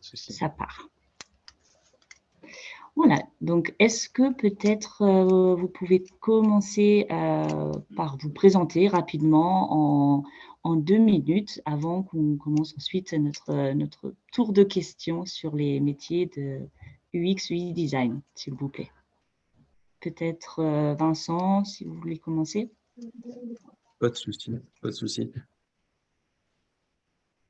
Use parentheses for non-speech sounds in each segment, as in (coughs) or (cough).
ça part. Voilà, donc est-ce que peut-être euh, vous pouvez commencer euh, par vous présenter rapidement en, deux minutes avant qu'on commence ensuite notre, notre tour de questions sur les métiers de UX, UI design, s'il vous plaît. Peut-être euh, Vincent, si vous voulez commencer. Pas de souci, pas de souci.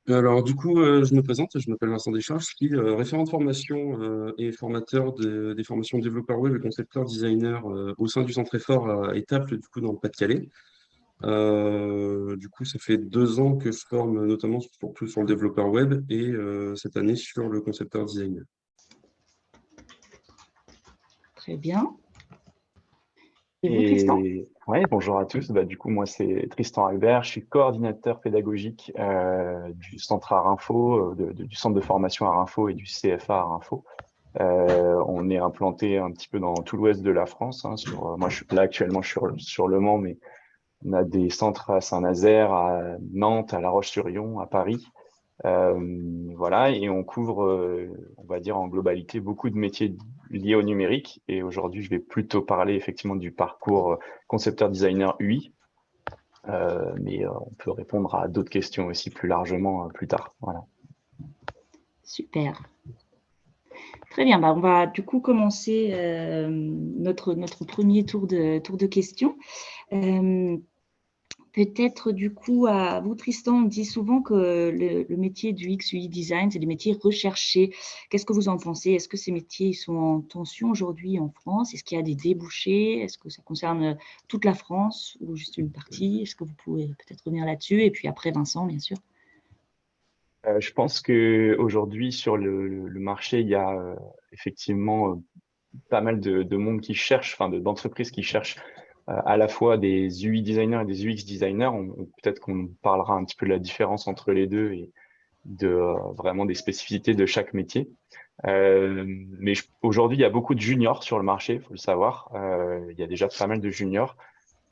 Alors, du coup, euh, je me présente, je m'appelle Vincent Deschamps, je suis euh, référent de formation euh, et formateur des formations développeurs web et concepteur designer au sein du centre effort à Étaples, du coup, dans le Pas-de-Calais. du coup, ça fait deux ans que je forme notamment surtout sur le développeur web et cette année sur le concepteur designer. Très bien. Et, ouais, bonjour à tous. Bah, du coup, moi, c'est Tristan Albert. Je suis coordinateur pédagogique euh, du centre Arinfo, euh, du centre de formation Arinfo et du CFA Arinfo. Euh, on est implanté un petit peu dans tout l'ouest de la France. Hein, moi, je suis là actuellement, sur, Le Mans, mais on a des centres à Saint-Nazaire, à Nantes, à La Roche-sur-Yon, à Paris. Voilà, et on couvre, on va dire en globalité, beaucoup de métiers liés au numérique. Et aujourd'hui, je vais plutôt parler effectivement du parcours euh, concepteur-designer UI. mais on peut répondre à d'autres questions aussi plus largement plus tard. Voilà. Super. Très bien, bah, on va du coup commencer notre, notre premier tour de, tour de questions. Peut-être du coup, à vous Tristan, on dit souvent que le, métier du X, UI design, c'est des métiers recherchés. Qu'est-ce que vous en pensez? Est-ce que ces métiers sont en tension aujourd'hui en France? Est-ce qu'il y a des débouchés? Est-ce que ça concerne toute la France ou juste une partie? Est-ce que vous pouvez peut-être revenir là-dessus? Et puis après, Vincent, bien sûr. Euh, je pense qu'aujourd'hui, sur le, marché, il y a euh, effectivement euh, pas mal de, monde qui cherche, enfin d'entreprises qui cherchent à la fois des UI designers et des UX designers. Peut-être qu'on parlera un petit peu de la différence entre les deux et de euh, vraiment des spécificités de chaque métier. Euh, mais aujourd'hui, il y a beaucoup de juniors sur le marché, il faut le savoir. Euh, il y a déjà pas mal de juniors.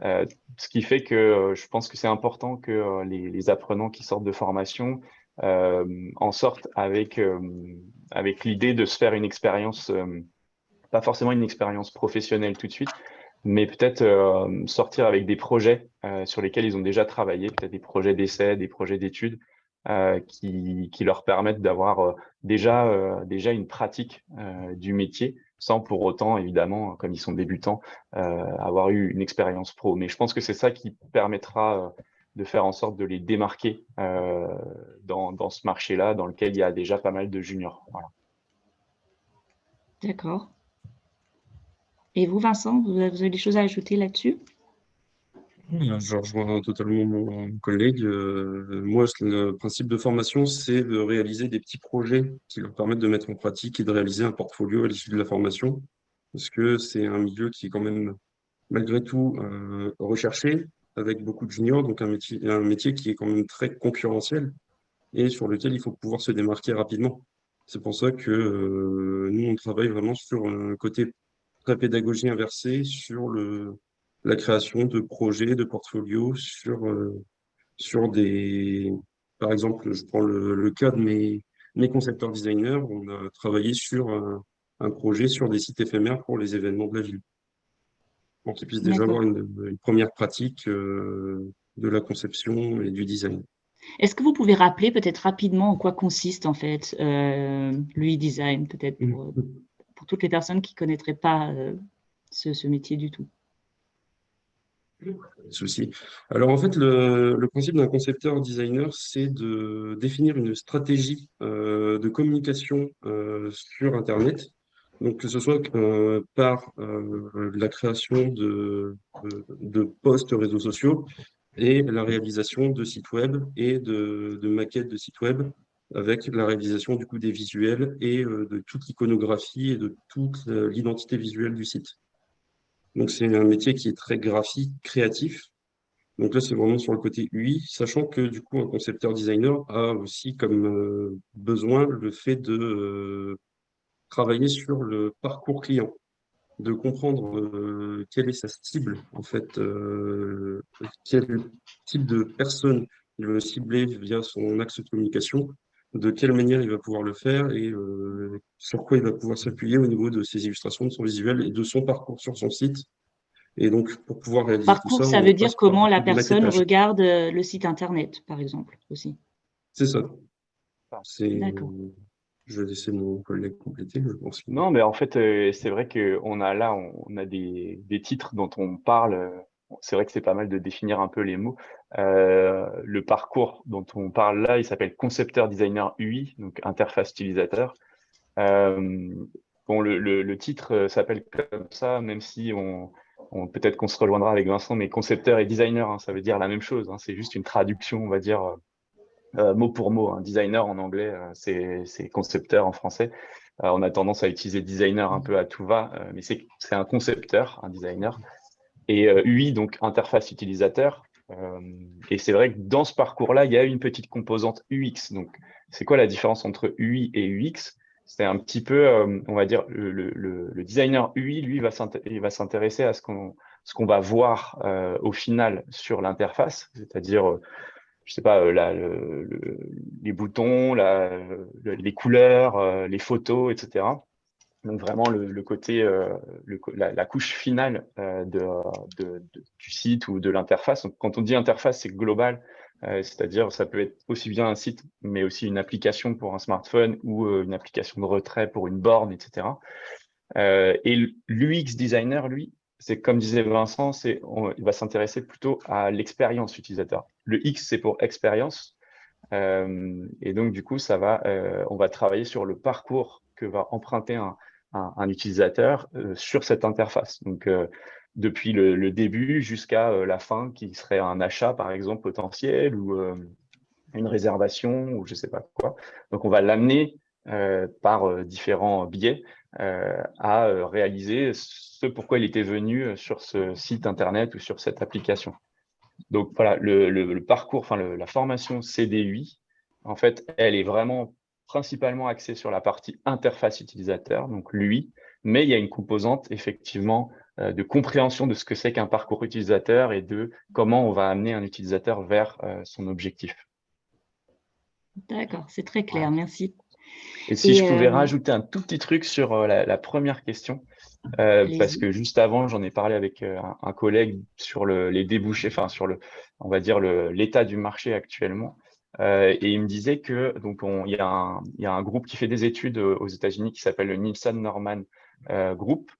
Euh, ce qui fait que je pense que c'est important que les, les, apprenants qui sortent de formation en sortent avec, avec l'idée de se faire une expérience, pas forcément une expérience professionnelle tout de suite, mais peut-être euh, sortir avec des projets euh, sur lesquels ils ont déjà travaillé, peut-être des projets d'essai, des projets d'études, euh, qui, leur permettent d'avoir déjà, une pratique du métier, sans pour autant, évidemment, comme ils sont débutants, avoir eu une expérience pro. Mais je pense que c'est ça qui permettra de faire en sorte de les démarquer dans, ce marché-là, dans lequel il y a déjà pas mal de juniors. D'accord. Et vous, Vincent, vous avez des choses à ajouter là-dessus? Je rejoins totalement mon collègue. Euh, moi, le principe de formation, c'est de réaliser des petits projets qui leur permettent de mettre en pratique et de réaliser un portfolio à l'issue de la formation. Parce que c'est un milieu qui est quand même, malgré tout, euh, recherché, avec beaucoup de juniors, donc un métier, un métier qui est quand même très concurrentiel et sur lequel il faut pouvoir se démarquer rapidement. C'est pour ça que euh, nous, on travaille vraiment sur un côté pédagogie inversée sur le, la création de projets, de portfolios, sur, euh, sur des... Par exemple, je prends le, le, cas de mes, mes concepteurs designers. On a travaillé sur un, un, projet sur des sites éphémères pour les événements de la ville. Pour qu'ils puissent déjà avoir une, une, première pratique euh, de la conception et du design. Est-ce que vous pouvez rappeler peut-être rapidement en quoi consiste en fait euh, l'e-design, peut-être pour, mmh pour toutes les personnes qui ne connaîtraient pas euh, ce, métier du tout Souci. Alors en fait, le, principe d'un concepteur designer, c'est de définir une stratégie euh, de communication euh, sur Internet. Donc que ce soit par la création de, de, posts réseaux sociaux et la réalisation de sites web et de, de maquettes de sites web avec la réalisation du coup des visuels et euh, de toute l'iconographie et de toute l'identité visuelle du site. Donc c'est un métier qui est très graphique, créatif. Donc là, c'est vraiment sur le côté UI, sachant que du coup, un concepteur designer a aussi comme euh, besoin le fait de euh, travailler sur le parcours client, de comprendre quelle est sa cible, en fait, quel type de personne il veut cibler via son axe de communication, de quelle manière il va pouvoir le faire et sur quoi il va pouvoir s'appuyer au niveau de ses illustrations, de son visuel et de son parcours sur son site. Et donc, pour pouvoir réaliser parcours, tout ça, ça veut dire comment la personne regarde le site Internet, par exemple, aussi. C'est ça. D'accord. Je vais laisser mon collègue compléter, je pense. Non, mais en fait, euh, c'est vrai qu'on a là, on a des, titres dont on parle. Euh, c'est vrai que c'est pas mal de définir un peu les mots. Euh, le parcours dont on parle là, il s'appelle concepteur designer UI, donc interface utilisateur. bon, le, titre s'appelle comme ça, même si on, peut-être qu'on se rejoindra avec Vincent, mais concepteur et designer, hein, ça veut dire la même chose. Hein. c'est juste une traduction, on va dire, euh, mot pour mot. Un designer en anglais, euh, c'est concepteur en français. Euh, on a tendance à utiliser designer un peu à tout va, mais c'est un concepteur, un designer. Et UI, donc interface utilisateur. Et c'est vrai que dans ce parcours-là, il y a une petite composante UX. Donc, c'est quoi la différence entre UI et UX C'est un petit peu, on va dire, le, designer UI, lui, va s'intéresser à ce qu'on va voir au final sur l'interface, c'est-à-dire je sais pas, euh, les boutons, les couleurs, euh, les photos, etc. Donc vraiment le, côté, euh, la, couche finale du site ou de l'interface. Quand on dit interface, c'est global, c'est-à-dire ça peut être aussi bien un site, mais aussi une application pour un smartphone ou une application de retrait pour une borne, etc. et l'UX designer, lui, c'est comme disait Vincent, c'est il va s'intéresser plutôt à l'expérience utilisateur. Le X, c'est pour expérience. Euh, et donc, du coup, ça va, euh, on va travailler sur le parcours va emprunter un, utilisateur euh, sur cette interface. Donc, depuis le, début jusqu'à la fin, qui serait un achat, par exemple, potentiel ou une réservation ou je ne sais pas quoi. Donc, on va l'amener par différents biais à réaliser ce pourquoi il était venu sur ce site Internet ou sur cette application. Donc voilà, le, parcours, enfin la formation CDUI, en fait, elle est vraiment principalement axée sur la partie interface utilisateur, donc l'UI, mais il y a une composante effectivement euh, de compréhension de ce que c'est qu'un parcours utilisateur et de comment on va amener un utilisateur vers euh, son objectif. D'accord, c'est très clair, merci. Et si je pouvais euh, rajouter un tout petit truc sur la, première question, parce que juste avant, j'en ai parlé avec un, collègue sur les débouchés, enfin sur le, on va dire l'état du marché actuellement. Euh, et il me disait que donc il, y a un, groupe qui fait des études aux États-Unis qui s'appelle le Nielsen Norman Group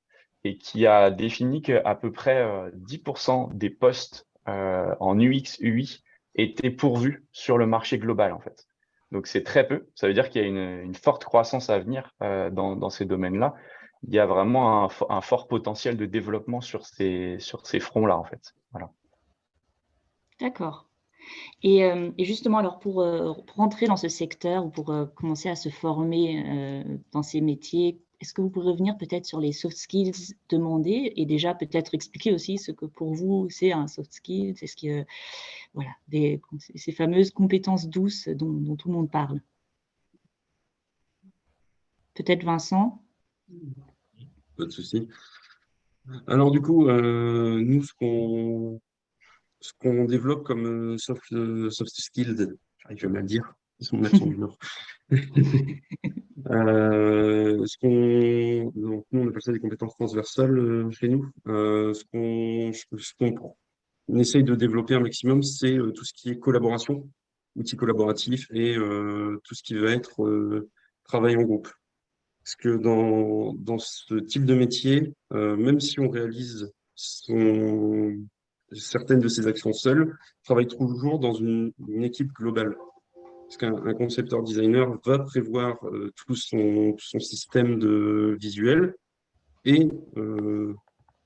et qui a défini qu'à peu près 10% des postes en UX, UI étaient pourvus sur le marché global en fait. Donc c'est très peu. Ça veut dire qu'il y a une, forte croissance à venir dans ces domaines-là il y a vraiment un, fort potentiel de développement sur ces, sur ces fronts-là, en fait. Voilà. D'accord. Et, euh, justement, alors pour, euh, pour, rentrer dans ce secteur ou pour euh, commencer à se former dans ces métiers, est-ce que vous pourrez revenir peut-être sur les soft skills demandés et déjà peut-être expliquer aussi ce que pour vous c'est un soft skill, c'est ce que voilà, ces fameuses compétences douces dont, tout le monde parle. Peut-être Vincent? Pas de souci. Alors du coup, nous, ce qu'on ce qu'on développe comme euh, soft, euh, soft skills, j'arrive même à le dire, son accent du Nord. ce qu'on, nous, on appelle ça des compétences transversales chez nous. ce qu'on ce essaye de développer un maximum, c'est tout ce qui est collaboration, outils collaboratifs et tout ce qui va être travail en groupe. Parce que dans, dans ce type de métier, euh, même si on réalise son, certaines de ces actions seul, on travaille toujours dans une, équipe globale. Parce qu'un concepteur designer va prévoir euh, tout son, système de visuel et euh,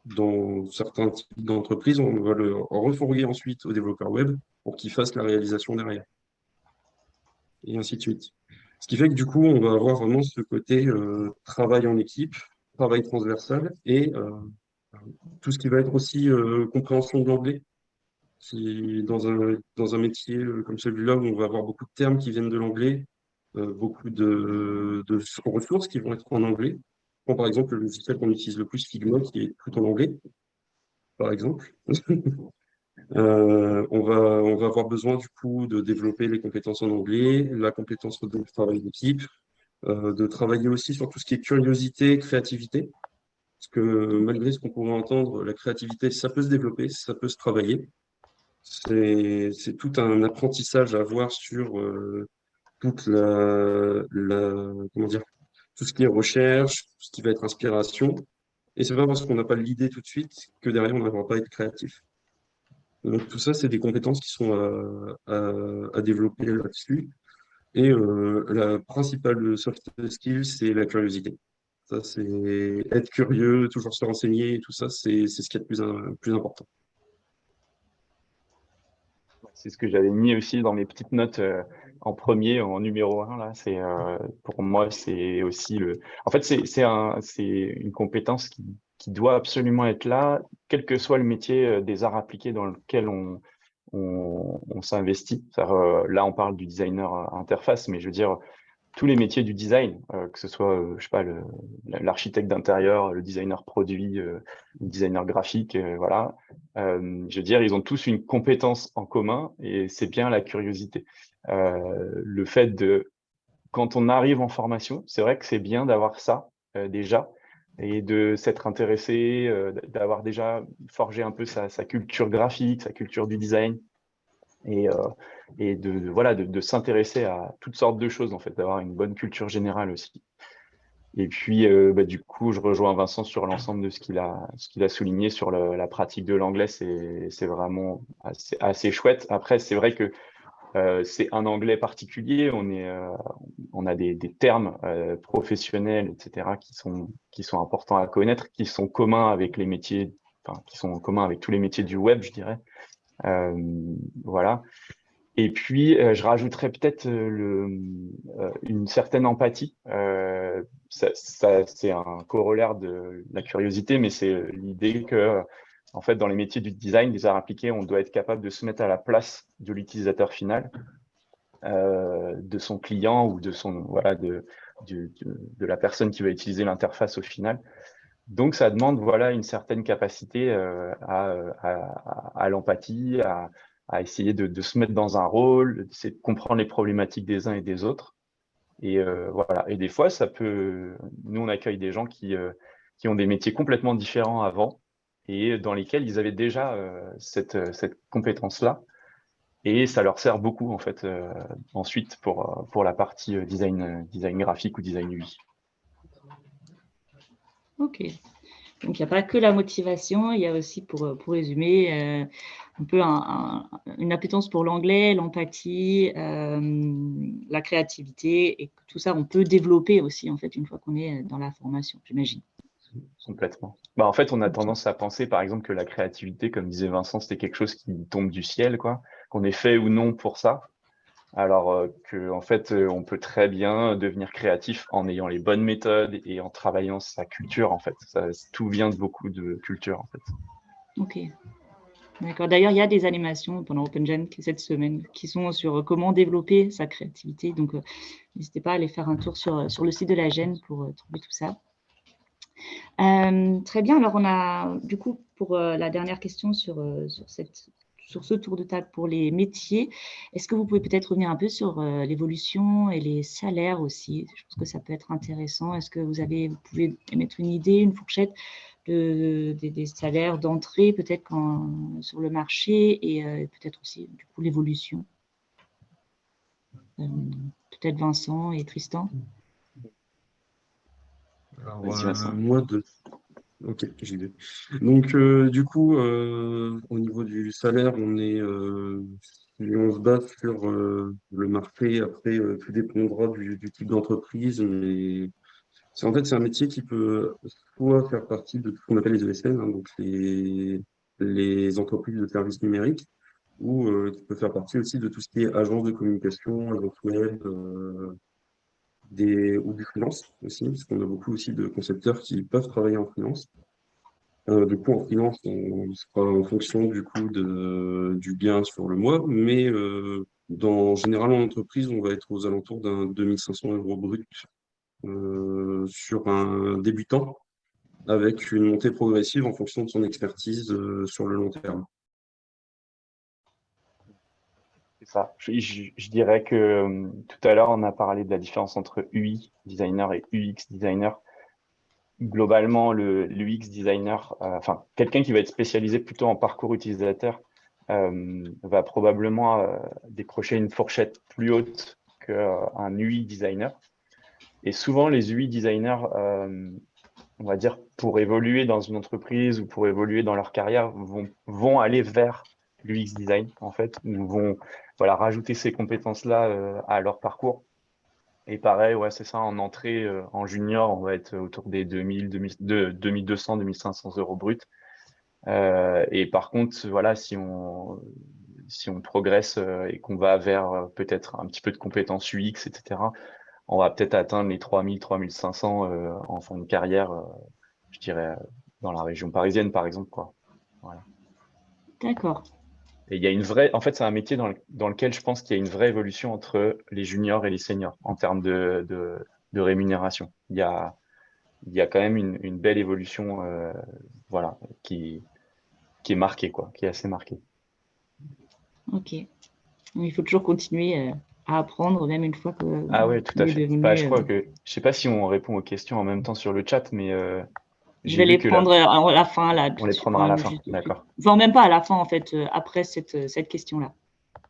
dans certains types d'entreprises, on va le refourguer ensuite au développeur web pour qu'il fasse la réalisation derrière. Et ainsi de suite. Ce qui fait que du coup, on va avoir vraiment ce côté euh, travail en équipe, travail transversal et tout ce qui va être aussi euh, compréhension de l'anglais. Dans un, métier comme celui-là, on va avoir beaucoup de termes qui viennent de l'anglais, beaucoup de, ressources qui vont être en anglais. par exemple, le logiciel qu'on utilise le plus, Figma, qui est tout en anglais, par exemple. (laughs) on, va, on va avoir besoin du coup de développer les compétences en anglais, la compétence de travail d'équipe, de travailler aussi sur tout ce qui est curiosité, créativité. Parce que malgré ce qu'on pourrait entendre, la créativité, ça peut se développer, ça peut se travailler. C'est tout un apprentissage à avoir sur euh, toute la, comment dire, tout ce qui est recherche, tout ce qui va être inspiration. Et c'est pas parce qu'on n'a pas l'idée tout de suite que derrière, on n'arrivera pas à être créatif. Donc tout ça, c'est des compétences qui sont à, développer là-dessus. Et euh, la principale soft skill, c'est la curiosité. Ça, c'est être curieux, toujours se renseigner, tout ça, c'est ce qui est le plus important c'est ce que j'avais mis aussi dans mes petites notes euh, en premier, en numéro un. Là, euh, pour moi, c'est aussi le. En fait, c'est un, une compétence qui, doit absolument être là, quel que soit le métier euh, des arts appliqués dans lequel on, on s'investit. Là, on parle du designer interface, mais je veux dire, tous les métiers du design, euh, que ce soit, euh, je sais pas, l'architecte d'intérieur, le designer produit, euh, le designer graphique, voilà. je veux dire, ils ont tous une compétence en commun et c'est bien la curiosité. le fait de, quand on arrive en formation, c'est vrai que c'est bien d'avoir ça déjà et de s'être intéressé, d'avoir déjà forgé un peu sa, sa, culture graphique, sa culture du design, et, euh, et de, voilà, de, s'intéresser à toutes sortes de choses, en fait, d'avoir une bonne culture générale aussi. Et puis, euh, bah, du coup, je rejoins Vincent sur l'ensemble de ce qu'il a, qu'il a souligné sur la pratique de l'anglais. C'est vraiment assez, chouette. Après, c'est vrai que euh, c'est un anglais particulier. On, est, on a des, termes professionnels, etc., qui sont, qui sont importants à connaître, qui sont communs avec les métiers, qui sont communs avec tous les métiers du web, je dirais. Euh, voilà. Et puis, euh, je rajouterais peut-être euh, une certaine empathie. ça, c'est un corollaire de la curiosité, mais c'est l'idée que, en fait, dans les métiers du design, des arts appliqués, on doit être capable de se mettre à la place de l'utilisateur final, de son client ou de son voilà de, la personne qui va utiliser l'interface au final. Donc, ça demande voilà, une certaine capacité euh, à, l'empathie, à, essayer de, se metêtre dans un rôle, de comprendre les problématiques des uns et des autres. Et euh, voilà. Et des fois, ça peut. Nous, on accueille des gens qui, euh, qui ont des métiers complètement différents avant et dans lesquels ils avaient déjà cette, cette compétence-là. Et ça leur sert beaucoup, en fait, ensuite pour, pour la partie design, design graphique ou design UI. Ok. Donc, il n'y a pas que la motivation, il y a aussi, pour, euh, pour résumer, euh, un peu une appétence pour l'anglais, l'empathie, euh, la créativité, et tout ça, on peut développer aussi, en fait, une fois qu'on est dans la formation, j'imagine. Complètement. Bah, en fait, on a tendance à penser, par exemple, que la créativité, comme disait Vincent, c'était quelque chose qui tombe du ciel, quoi, qu'on est fait ou non pour ça alors euh, que en fait euh, on peut très bien devenir créatif en ayant les bonnes méthodes et en travaillant sa culture en fait. Tout vient de beaucoup de culture en fait. Ok. D'accord. D'ailleurs il y a des animations pendant OpenGen cette semaine qui sont sur comment développer sa créativité. Donc euh, n'hésitez pas à aller faire un tour sur, sur le site de la gêne pour trouver tout ça. Très bien. Alors on a du coup pour la dernière question sur, sur cette sur ce tour de table pour les métiers. Est-ce que vous pouvez peut-être revenir un peu sur euh, l'évolution et les salaires aussi? Je pense que ça peut être intéressant. Est-ce que vous, avez, vous pouvez émettre une idée, une fourchette de, des, salaires d'entrée peut-être sur le marché et euh, peut-être aussi du coup l'évolution? Euh, Peut-être Vincent et Tristan? Alors, moi, de, Ok, j'y vais. Donc, euh, du coup, euh, au niveau du salaire, on est, euh, on se base sur le marché. Après, tout dépendra du, type d'entreprise. Mais c'est en fait, c'est un métier qui peut soit faire partie de ce qu'on appelle les ESN, hein, donc les, les entreprises de services numériques, ou qui peut faire partie aussi de tout ce qui est agence de communication, agence web, des, ou du freelance aussi, parce qu'on a beaucoup aussi de concepteurs qui peuvent travailler en freelance. Euh, du coup, en freelance, on sera en fonction du de, du gain sur le mois, mais euh, dans, généralement en entreprise, on va être aux alentours d'un 2500 euros brut euh, sur un débutant, avec une montée progressive en fonction de son expertise sur le long terme. Je, dirais que euh, tout à l'heure, on a parlé de la différence entre UI designer et UX designer. Globalement, le l'UX designer, euh, enfin, quelqu'un qui va être spécialisé plutôt en parcours utilisateur, euh, va probablement décrocher une fourchette plus haute qu'un UI designer. Et souvent, les UI designers, on va dire, pour évoluer dans une entreprise ou pour évoluer dans leur carrière, vont aller vers l'UX design, en fait, vont voilà, rajouter ces compétences-là euh, à leur parcours. Et pareil, ouais, c'est ça, en entrée, euh, en junior, on va être autour des 2000, 2200, 2500 euros bruts. Euh, et par contre, voilà, si on, si on progresse et qu'on va vers peut-être un petit peu de compétences UX, etc., on va peut-être atteindre les 3000, 3500 en fin de carrière, je dirais, dans la région parisienne, par exemple. Quoi. D'accord. Et il y a une vraie, en fait, c'est un métier dans, lequel je pense qu'il y a une vraie évolution entre les juniors et les seniors en termes de, de, rémunération. Il y, a, il y a quand même une, belle évolution, euh, voilà, qui, qui est marquée, quoi, qui est assez marquée. Ok. Il faut toujours continuer euh, à apprendre, même une fois que. Ah oui, tout à fait. Bah, je crois euh, que, je sais pas si on répond aux questions en même temps sur le chat, mais je vais les prendre à la fin. Là, on les prendra à la fin, d'accord. Enfin, même pas à la fin, en fait, euh, après cette, euh, cette question-là.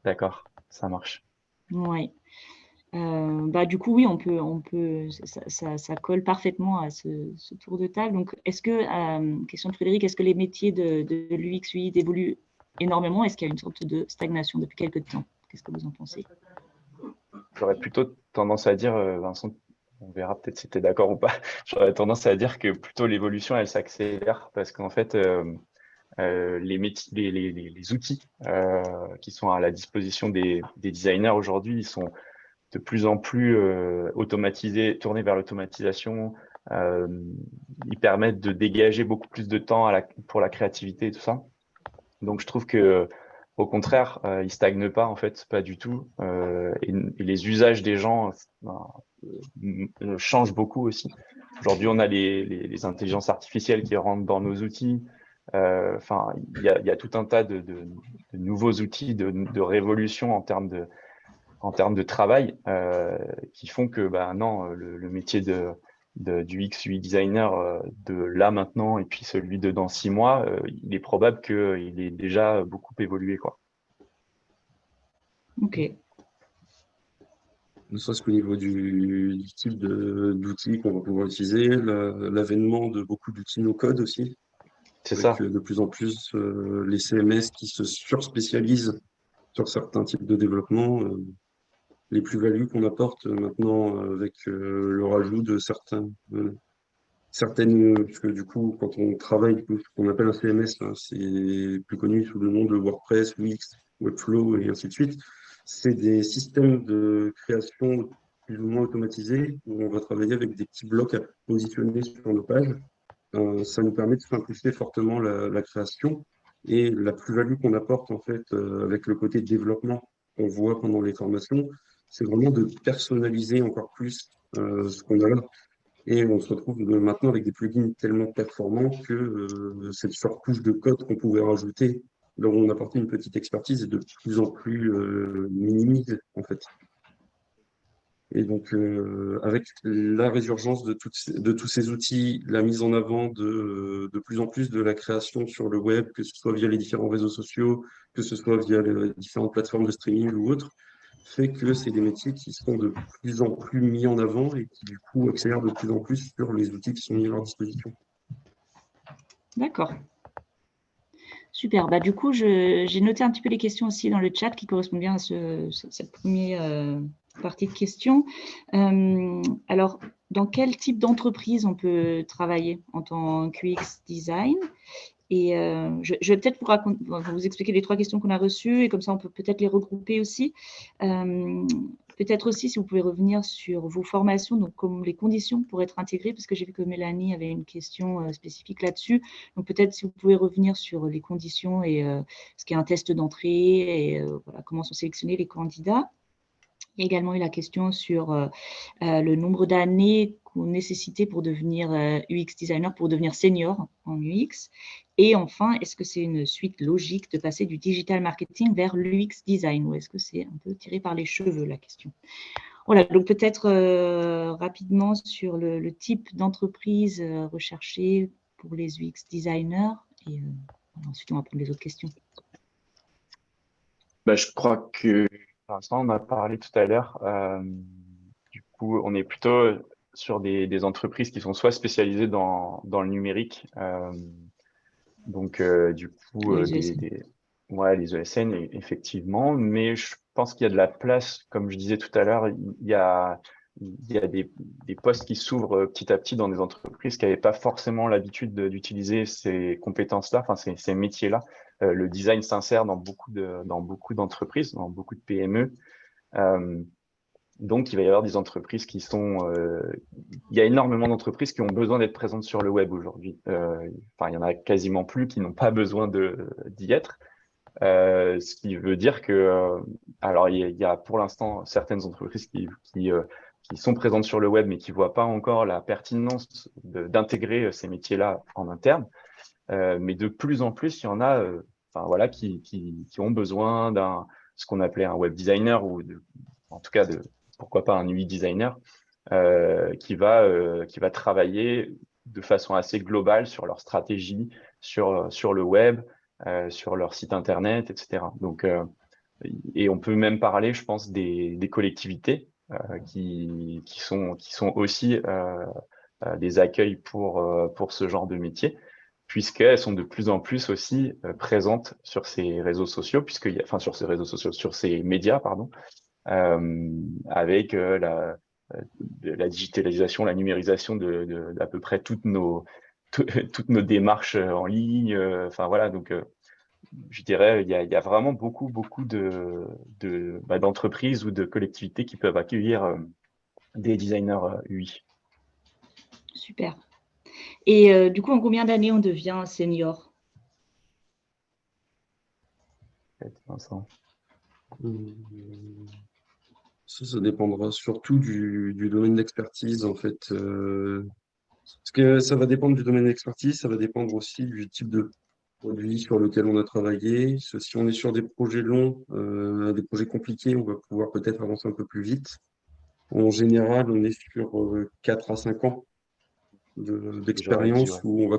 D'accord, ça marche. Oui. Euh, bah, du coup, oui, on peut, on peut, ça, ça, colle parfaitement à ce, tour de table. Donc, est-ce que, question de Frédéric, est-ce que les métiers de, de l'UX, UI évoluent énormément? Est-ce qu'il y a une sorte de stagnation depuis quelques temps? Qu'est-ce que vous en pensez? J'aurais plutôt tendance à dire, Vincent, on verra peut-être si tu es d'accord ou pas. (laughs) J'aurais tendance à dire que plutôt l'évolution, elle s'accélère parce qu'en fait, euh, euh, les, outils euh, qui sont à la disposition des, designers aujourd'hui, ils sont de plus en plus automatisés, tournés vers l'automatisation. ils permettent de dégager beaucoup plus de temps pour la créativité et tout ça. Donc, je trouve que au contraire, euh, ils stagnent pas en fait, pas du tout. Et, les usages des gens change beaucoup aussi. Aujourd'hui, on a les, les, intelligences artificielles qui rentrent dans nos outils. Euh, enfin, il y, a, tout un tas de, nouveaux outils de, de, révolution en termes de, en termes de travail euh, qui font que, bah, non, le, le métier de, du X, UI designer de là maintenant et puis celui de dans six mois, il est probable qu'il ait déjà beaucoup évolué. Quoi. Ok ne serait-ce qu'au niveau du, type d'outils qu'on va pouvoir utiliser, l'avènement de beaucoup d'outils no-code aussi. C'est ça. De plus en plus, euh, les CMS qui se surspécialisent sur certains types de développement, euh, les plus-values qu'on apporte maintenant avec euh, le rajout de certains, certaines, puisque du coup, quand on travaille, ce qu'on appelle un CMS, hein, c'est plus connu sous le nom de WordPress, Wix, Webflow et ainsi de suite c'est des systèmes de création plus ou moins automatisés où on va travailler avec des petits blocs à positionner sur nos pages. Euh, ça nous permet de simplifier fortement la, création et la plus-value qu'on apporte en fait euh, avec le côté développement qu'on voit pendant les formations, c'est vraiment de personnaliser encore plus euh, ce qu'on a là. Et on se retrouve maintenant avec des plugins tellement performants que cette surcouche de code qu'on pouvait rajouter où on apportait une petite expertise de plus en plus euh, en fait. Et donc, euh, avec la résurgence de, tous ces outils, la mise en avant de, de, plus en plus de la création sur le web, que ce soit via les différents réseaux sociaux, que ce soit via les différentes plateformes de streaming ou autres, fait que c'est des métiers qui sont de plus en plus mis en avant et qui, du coup, accélèrent de plus en plus sur les outils qui sont mis à leur disposition. D'accord. Super. Bah, du coup, j'ai noté un petit peu les questions aussi dans le chat qui correspondent bien à cette première euh, partie de questions. Euh, alors, dans quel type d'entreprise on peut travailler en tant qu'UX design? Et euh, je, vais peut-être vous, vous, expliquer les trois questions qu'on a reçues et comme ça on peut peut-être les regrouper aussi. Peut-être aussi si vous pouvez revenir sur vos formations, donc comme les conditions pour être intégré, parce que j'ai vu que Mélanie avait une question euh, spécifique là-dessus. Donc peut-être si vous pouvez revenir sur les conditions et euh, ce qui est un test d'entrée et euh, comment sont sélectionnés les candidats. Il y a également eu la question sur le nombre d'années qu'on nécessitait pour devenir UX designer, pour devenir senior en UX. Et enfin, est-ce que c'est une suite logique de passer du digital marketing vers l'UX design ou est-ce que c'est un peu tiré par les cheveux la question? Voilà, donc peut-être rapidement sur le, type d'entreprise recherchée pour les UX designers et ensuite on va prendre les autres questions. Bah, je crois que, pour l'instant, on a parlé tout à l'heure, euh, du coup, on est plutôt sur des, entreprises qui sont soit spécialisées dans, le numérique, euh, donc euh, du coup, les, des, ouais, les ESN, e effectivement, mais je pense qu'il y a de la place, comme je disais tout à l'heure, il y a, il y a des, postes qui s'ouvrent petit à petit dans des entreprises qui n'avaient pas forcément l'habitude d'utiliser ces compétences-là, enfin ces, ces métiers-là. Euh, le design s'insère dans beaucoup de, dans beaucoup d'entreprises, dans beaucoup de PME. Euh, donc, il va y avoir des entreprises qui sont... Euh, il y a énormément d'entreprises qui ont besoin d'être présentes sur le web aujourd'hui. enfin, il y en a quasiment plus qui n'ont pas besoin d'y être. ce qui veut dire que, alors il y, a pour l'instant certaines entreprises qui, qui, qui, sont présentes sur le web mais qui ne voient pas encore la pertinence d'intégrer ces métiers-là en interne. Mais de plus en plus, il y en a voilà, qui, qui, ont besoin d'un ce qu'on appelait un web designer ou en tout cas de pourquoi pas un UI designer euh, qui va euh, qui va travailler de façon assez globale sur leur stratégie, sur sur le web, euh, sur leur site internet, etc. Donc et on peut même parler, je pense, des, des collectivités qui, qui, sont, qui sont aussi des accueils pour, pour ce genre de métier puisqu'elles sont de plus en plus aussi euh, présentes sur ces réseaux sociaux, puisque, enfin sur ces réseaux sociaux, sur ces médias, pardon, euh, avec euh, la, digitalisation, la numérisation de, d'à peu près toutes nos, (laughs) toutes nos démarches en ligne. Enfin voilà, donc je dirais, il y, a, vraiment beaucoup, beaucoup de, de bah, d'entreprises ou de collectivités qui peuvent accueillir des designers UI. Super. Et euh, du coup, en combien d'années on devient senior? Ça, ça dépendra surtout du, domaine d'expertise, en fait. Euh, parce que ça va dépendre du domaine d'expertise, ça va dépendre aussi du type de produit sur lequel on a travaillé. Si on est sur des projets longs, euh, des projets compliqués, on va pouvoir peut-être avancer un peu plus vite. En général, on est sur 4 à 5 ans d'expérience où on va,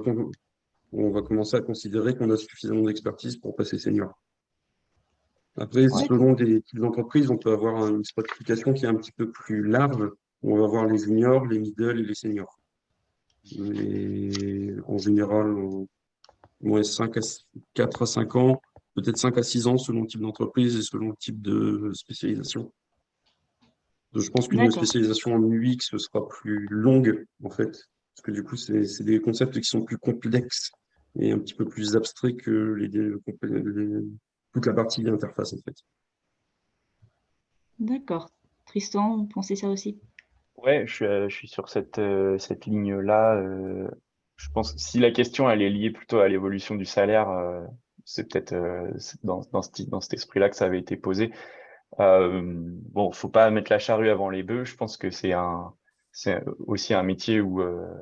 on va commencer à considérer qu'on a suffisamment d'expertise pour passer senior. Après, selon des types d'entreprises, on peut avoir une stratification qui est un petit peu plus large. On va voir les juniors, les middle et les seniors. Mais en général, moins 5 à 4 à 5 ans, peut-être 5 à 6 ans selon le type d'entreprise et selon le type de spécialisation. Je pense qu'une spécialisation en UX sera plus longue, en fait, parce que du coup, c'est des concepts qui sont plus complexes et un petit peu plus abstraits que les, toute la partie d'interface, en fait. D'accord. Tristan, vous pensez ça aussi? Ouais, je suis, euh, je suis sur cette, euh, cette ligne-là. Euh, je pense que si la question elle est liée plutôt à l'évolution du salaire, c'est peut-être dans, dans, dans, cet esprit-là que ça avait été posé. bon, faut pas mettre la charrue avant les bœufs. Je pense que c'est un, c'est aussi un métier où, euh,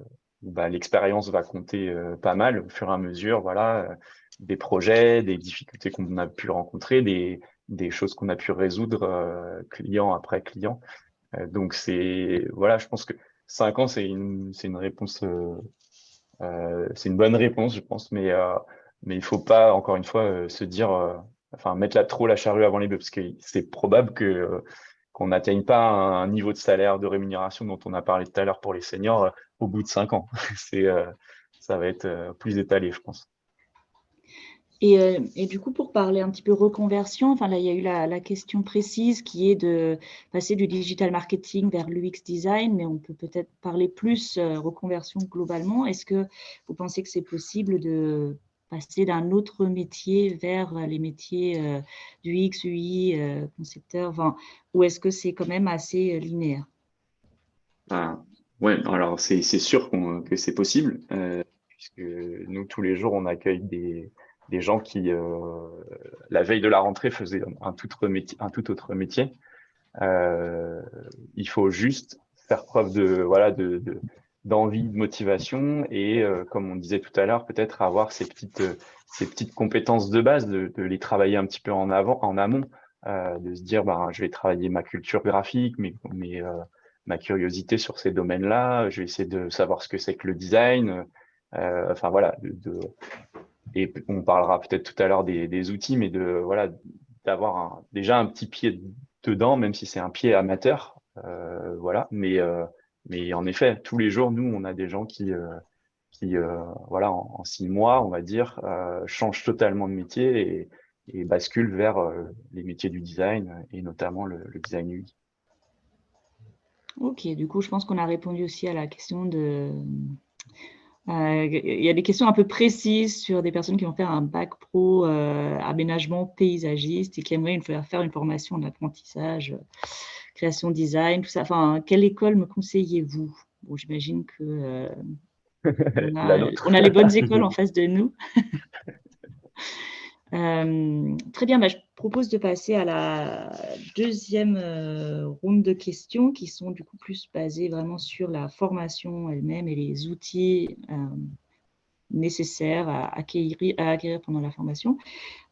bah, l'expérience va compter euh, pas mal au fur et à mesure. Voilà, euh, des projets, des difficultés qu'on a pu rencontrer, des, des choses qu'on a pu résoudre client après client. donc c'est voilà, je pense que cinq ans c'est une une réponse c'est une bonne réponse, je pense, mais mais il faut pas encore une fois se dire enfin mettre la, trop la charrue avant les bœufs parce que c'est probable que qu'on n'atteigne pas un niveau de salaire, de rémunération dont on a parlé tout à l'heure pour les seniors euh, au bout de cinq ans. (laughs) C'est, euh, ça va être euh, plus étalé, je pense. Et, du coup, pour parler un petit peu reconversion, enfin là, il y a eu la, question précise qui est de passer du digital marketing vers l'UX design, mais on peut peut-être parler plus reconversion globalement. Est-ce que vous pensez que c'est possible de passer d'un autre métier vers les métiers euh, du X, UI, euh, concepteur, enfin, ou est-ce que c'est quand même assez euh, linéaire? Ah, Ouais, alors c'est sûr que c'est possible, puisque nous, tous les jours, on accueille des, gens qui, la veille de la rentrée, faisaient un tout autre métier. Un tout autre métier. il faut juste faire preuve de voilà de, d'envie, de motivation et, comme on disait tout à l'heure, peut-être avoir ces petites, ces petites compétences de base, de, les travailler un petit peu en avant, en amont, euh, de se dire, ben, je vais travailler ma culture graphique, mais, ma curiosité sur ces domaines-là, je vais essayer de savoir ce que c'est que le design, euh, enfin voilà, de, et on parlera peut-être tout à l'heure des, des, outils, mais de voilà d'avoir déjà un petit pied dedans, même si c'est un pied amateur, euh, voilà. Mais euh, mais en effet, tous les jours, nous, on a des gens qui euh, qui voilà en, six mois, on va dire, changent totalement de métier et, basculent vers les métiers du design et notamment le, design UI. Ok, du coup, je pense qu'on a répondu aussi à la question de euh, il y a des questions un peu précises sur des personnes qui vont faire un bac pro euh, aménagement paysagiste et qui aimeraient faire une formation d'apprentissage, euh, création design, tout ça. Enfin, quelle école me conseillez-vous? Bon, j'imagine que (laughs) on, a, les bonnes (laughs) écoles en face de nous. (laughs) Euh, très bien, bah, je propose de passer à la deuxième euh, ronde de questions qui sont du coup plus basées vraiment sur la formation elle-même et les outils euh, nécessaires à acquérir, à acquérir, pendant la formation.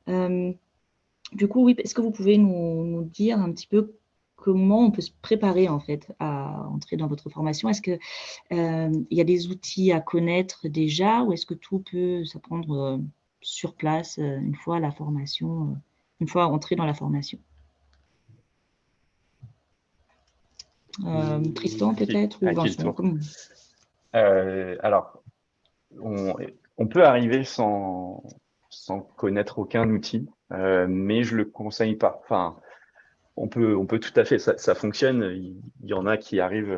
du coup, oui, est-ce que vous pouvez nous, nous, dire un petit peu comment on peut se préparer en fait à entrer dans votre formation Est-ce qu'il il y a des outils à connaître déjà ou est-ce que tout peut s'apprendre sur place euh, une fois la formation, euh, une fois entré dans la formation? Euh, Tristan peut-être ou Vincent Alors, on, peut arriver sans, sans connaître aucun outil, mais je le conseille pas. Enfin, on peut, on peut tout à fait, ça, fonctionne. Il, y en a qui arrivent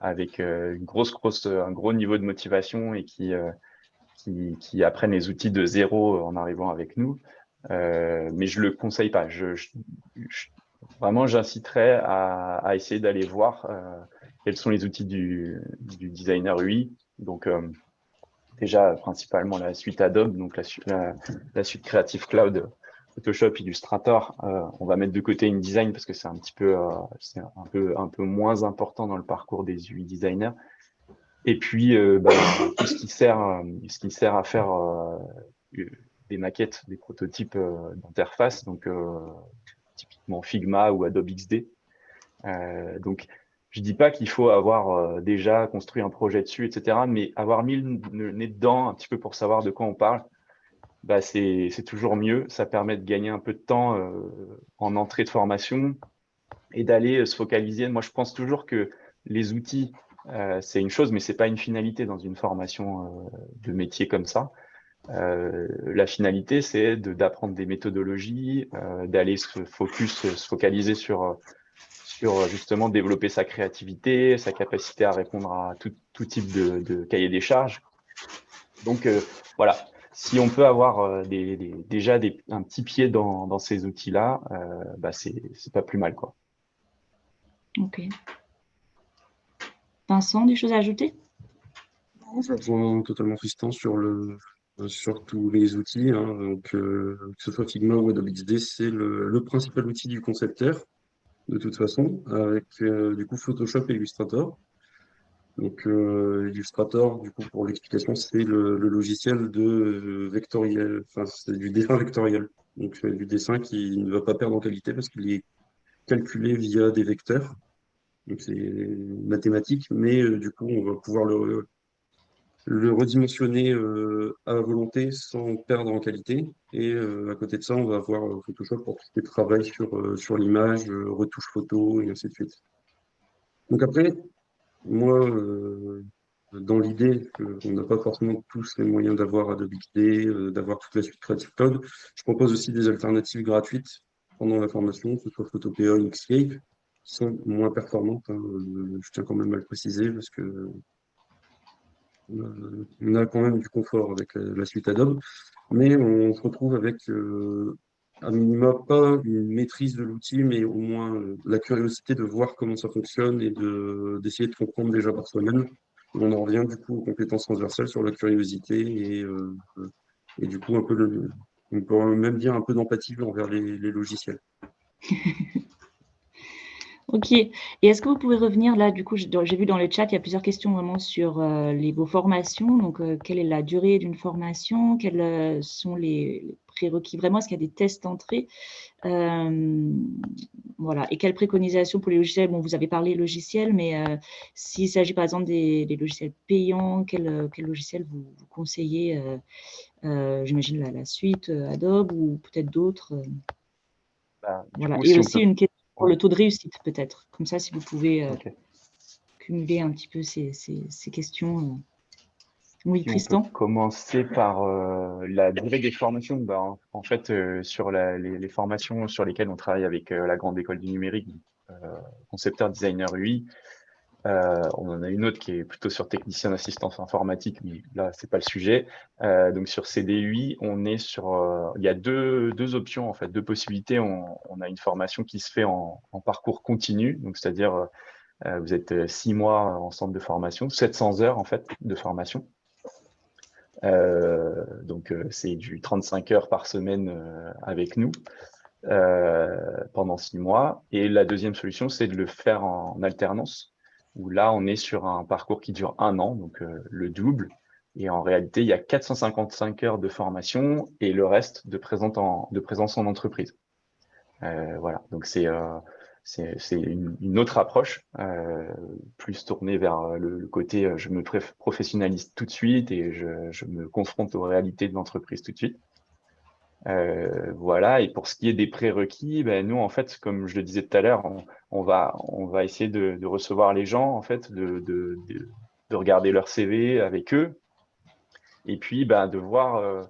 avec une grosse, grosse, un gros niveau de motivation et qui, qui, apprennent les outils de zéro en arrivant avec nous. Euh, mais je le conseille pas. Vraiment, j'inciterais à, essayer d'aller voir euh, quels sont les outils du, designer UI. Donc, euh, déjà, principalement la suite Adobe, donc la, suite Creative Cloud, Photoshop, Illustrator. on va mettre de côté InDesign parce que c'est un petit peu, c'est un peu, un peu moins important dans le parcours des UI designers. Et puis, euh, bah, tout ce qui sert, euh, ce qui sert à faire euh, des maquettes, des prototypes d'interface, donc typiquement Figma ou Adobe XD. donc, je dis pas qu'il faut avoir déjà construit un projet dessus, etc., mais avoir mis le nez dedans un petit peu pour savoir de quoi on parle, bah c'est toujours mieux. Ça permet de gagner un peu de temps en entrée de formation et d'aller se focaliser. Moi, je pense toujours que les outils euh, c'est une chose, mais c'est pas une finalité dans une formation euh, de métier comme ça. Euh, la finalité, c'est d'apprendre des méthodologies, d'aller se focus, se focaliser sur sur justement développer sa créativité, sa capacité à répondre à tout, tout type de, de, cahier des charges. Donc voilà, si on peut avoir des, des, déjà des, un petit pied dans, dans ces outils-là, euh, bah c'est pas plus mal quoi. Ok. Vincent, des choses à ajouter? Je rejoins totalement Tristan sur, le, sur tous les outils. Hein. donc, euh, que ce soit Figma ou Adobe XD, c'est le, principal outil du concepteur, de toute façon, avec euh, du coup Photoshop et Illustrator. Donc, euh, Illustrator, du coup, pour l'explication, c'est le, logiciel de vectoriel, enfin, c'est du dessin vectoriel. Donc, du dessin qui ne va pas perdre en qualité parce qu'il est calculé via des vecteurs. Donc c'est mathématique, mais euh, du coup, on va pouvoir le, le redimensionner euh, à volonté sans perdre en qualité. Et euh, à côté de ça, on va avoir Photoshop pour tout est travail sur, sur l'image, retouche photo, et ainsi de suite. Donc après, moi, dans l'idée qu'on n'a pas forcément tous les moyens d'avoir Adobe XD, d'avoir toute la suite Creative Cloud, je propose aussi des alternatives gratuites pendant la formation, que ce soit Photopea, Inkscape, sont moins performantes. Hein, euh, je tiens quand même à le préciser parce que euh, on a quand même du confort avec la suite Adobe, mais on se retrouve avec euh, à minima pas une maîtrise de l'outil, mais au moins la curiosité de voir comment ça fonctionne et d'essayer de, comprendre déjà par soi-même. On en revient du coup aux compétences transversales sur la curiosité et, et du coup un peu de, on peut même dire un peu d'empathie envers les, logiciels. (laughs) Ok. Et est-ce que vous pouvez revenir là, du coup, j'ai vu dans le chat, il y a plusieurs questions vraiment sur euh, les, vos formations. Donc, euh, quelle est la durée d'une formation? Quels euh, sont les prérequis Vraiment, est-ce qu'il y a des tests d'entrée? Voilà. Et quelles préconisations pour les logiciels? Bon, vous avez parlé logiciels, mais s'il s'agit par exemple des, logiciels payants, quel, quel logiciel vous, conseillez J'imagine la, suite Adobe ou peut-être d'autres bah, voilà. Et aussi une question pour le taux de réussite, peut-être. Comme ça, si vous pouvez euh, cumuler un petit peu ces, questions. Euh. Oui, Tristan. commencer par euh, la durée des formations. Bah, en, fait, sur les, formations sur lesquelles on travaille avec la Grande École du Numérique, concepteur designer UI, euh, on en a une autre qui est plutôt sur technicien d'assistance informatique, mais là, c'est pas le sujet. Euh, donc, sur CDUI, on est sur. Euh, il y a deux, deux, options, en fait, deux possibilités. On, a une formation qui se fait en, parcours continu, donc c'est-à-dire vous êtes six mois en centre de formation, 700 heures, en fait, de formation. Donc, c'est du 35 heures par semaine avec nous. pendant six mois. Et la deuxième solution, c'est de le faire en alternance où là, on est sur un parcours qui dure un an, donc euh, le double. Et en réalité, il y a 455 heures de formation et le reste de, présence en, de présence en entreprise. Euh, voilà, donc c'est euh, une, une, autre approche, euh, plus tournée vers le, côté je me professionnalise tout de suite et je, me confronte aux réalités de l'entreprise tout de suite. Euh, voilà, et pour ce qui est des prérequis, ben, nous, en fait, comme je le disais tout à l'heure, on, va, essayer de, recevoir les gens, en fait, de, regarder leur CV avec eux, et puis ben, de voir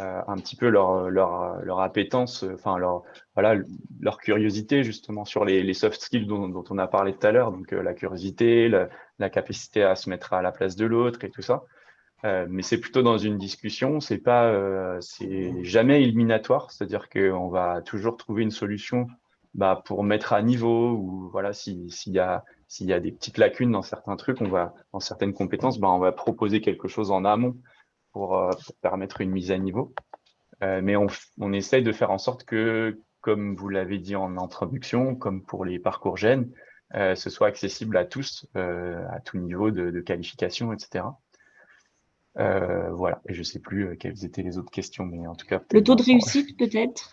euh, euh, un petit peu leur, leur, leur appétence, enfin, leur, voilà, leur curiosité, justement, sur les, soft skills dont, on a parlé tout à l'heure, donc la curiosité, la, capacité à se mettre à la place de l'autre et tout ça. Euh, mais c'est plutôt dans une discussion, c'est pas, euh, c'est jamais éliminatoire, c'est-à-dire qu'on va toujours trouver une solution bah, pour mettre à niveau ou voilà, s'il y a y a des petites lacunes dans certains trucs, on va dans certaines compétences, bah, on va proposer quelque chose en amont pour, euh, pour permettre une mise à niveau. Euh, mais on, on essaye de faire en sorte que, comme vous l'avez dit en introduction, comme pour les parcours gènes, euh, ce soit accessible à tous, à tout niveau de, de qualification, etc. Euh, voilà, et je ne sais plus euh, quelles étaient les autres questions, mais en tout cas. Le taux de réussite, peut-être?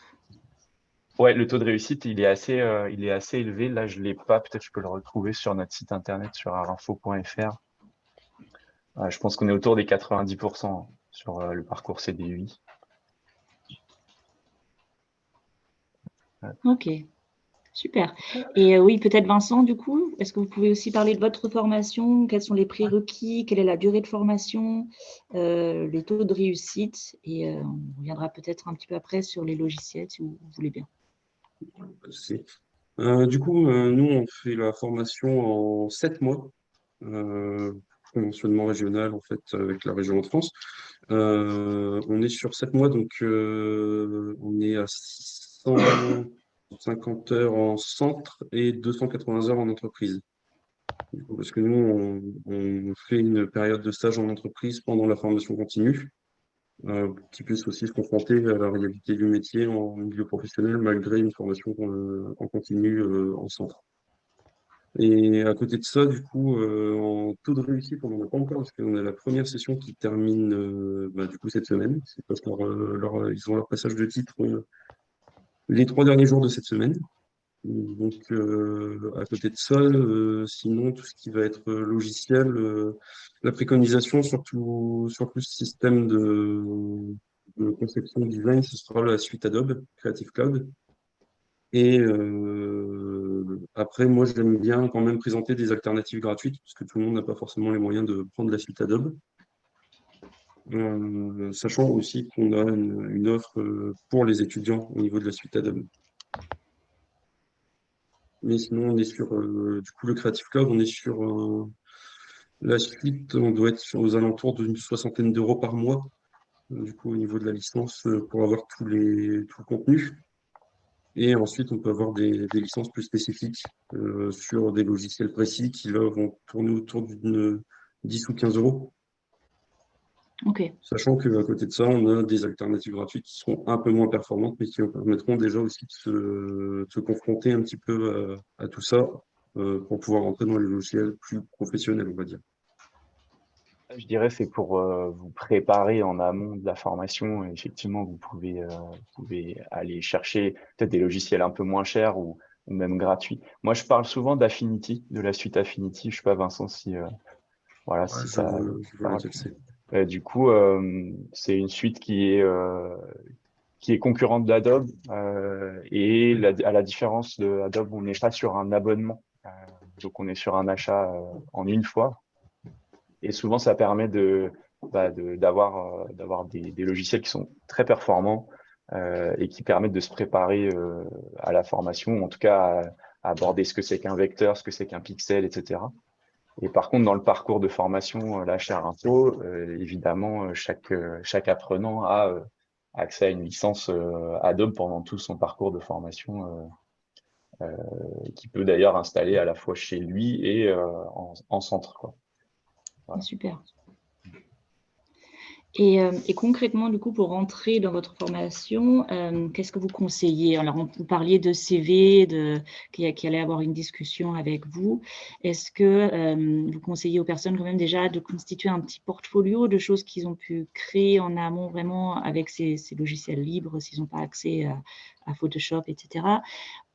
Ouais, le taux de réussite, il est assez, euh, il est assez élevé. Là, je ne l'ai pas. Peut-être je peux le retrouver sur notre site internet, sur arinfo.fr. je pense qu'on est autour des 90% sur le parcours CDUI. Ok. Super. Et euh, oui, peut-être Vincent, du coup, est-ce que vous pouvez aussi parler de votre formation? Quels sont les prérequis? Quelle est la durée de formation? Euh, Les taux de réussite? Et euh, on reviendra peut-être un petit peu après sur les logiciels, si vous, voulez bien. du coup, nous, on fait la formation en sept mois, conventionnement régional, en fait, avec la région de France. on est sur sept mois, donc on est à 600... 50 heures en centre et 280 heures en entreprise. Parce que nous, on, fait une période de stage en entreprise pendant la formation continue, euh, qui puisse aussi se confronter à la réalité du métier en milieu professionnel, malgré une formation euh, en continu euh, en centre. Et à côté de ça, du coup, en taux de réussite, on n'en a pas encore, parce qu'on a la première session qui termine bah, du coup cette semaine. C'est parce qu'ils ont leur passage de titre les trois derniers jours de cette semaine. Donc, euh, à côté de ça, euh, sinon, tout ce qui va être logiciel, euh, la préconisation, surtout sur le système de, de, conception design, ce sera la suite Adobe, Creative Cloud. Et après, moi, j'aime bien quand même présenter des alternatives gratuites, parce que tout le monde n'a pas forcément les moyens de prendre la suite Adobe. Euh, sachant aussi qu'on a une, offre euh, pour les étudiants au niveau de la suite Adobe. Mais sinon, on est sur euh, du coup le Creative Cloud, on est sur la suite, on doit être aux alentours d'une soixantaine d'euros par mois, du coup au niveau de la licence pour avoir tous les, tout le contenu. Et ensuite, on peut avoir des, des licences plus spécifiques sur des logiciels précis qui là vont tourner autour d'une 10 ou 15 euros. Sachant qu'à côté de ça, on a des alternatives gratuites qui seront un peu moins performantes, mais qui permettront déjà aussi de se, confronter un petit peu à, tout ça euh, pour pouvoir rentrer dans les logiciels plus professionnels, on va dire. Je dirais c'est pour euh, vous préparer en amont de la formation. Effectivement, vous pouvez, euh, vous pouvez aller chercher peut-être des logiciels un peu moins chers ou, même gratuits. Moi, je parle souvent d'Affinity, de la suite Affinity. Je ne sais pas, Vincent, si, voilà, si ça. du coup, c'est une suite qui est, qui est concurrente d'Adobe. et à la différence de Adobe, on n'est pas sur un abonnement. donc, on est sur un achat en une fois. Et souvent, ça permet bah, d'avoir de, des, logiciels qui sont très performants euh, et qui permettent de se préparer euh, à la formation, en tout cas à, aborder ce que c'est qu'un vecteur, ce que c'est qu'un pixel, etc. Et par contre, dans le parcours de formation, euh, la chaire évidemment, chaque, apprenant a accès à une licence Adobe pendant tout son parcours de formation, qui peut d'ailleurs installer à la fois chez lui et en, en, centre. Super. Euh, et, concrètement, du coup, pour rentrer dans votre formation, euh, qu'est-ce que vous conseillez? Alors, vous parliez de CV, de, qui, allait avoir une discussion avec vous. Est-ce que euh, vous conseillez aux personnes quand même déjà de constituer un petit portfolio de choses qu'ils ont pu créer en amont vraiment avec ces, logiciels libres, s'ils n'ont pas accès à, à, Photoshop, etc.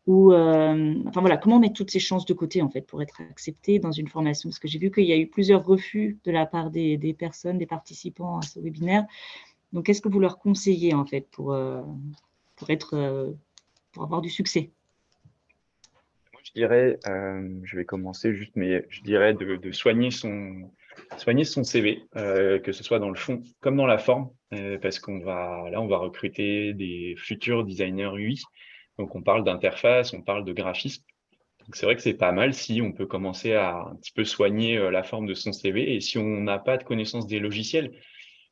Ou, euh, enfin voilà, comment mettre toutes ces chances de côté en fait pour être accepté dans une formation? Parce que j'ai vu qu'il y a eu plusieurs refus de la part des, personnes, des participants à ce webinaire. Donc, qu'est-ce que vous leur conseillez en fait pour, euh, pour, être, euh, pour avoir du succès? Je dirais, je vais commencer juste, mais je dirais de, soigner, son, soigner son CV, que ce soit dans le fond comme dans la forme, parce qu'on va là, on va recruter des futurs designers UI donc, on parle d'interface, on parle de graphisme. c'est vrai que c'est pas mal si on peut commencer à un petit peu soigner euh, la forme de son CV. Et si on n'a pas de connaissance des logiciels,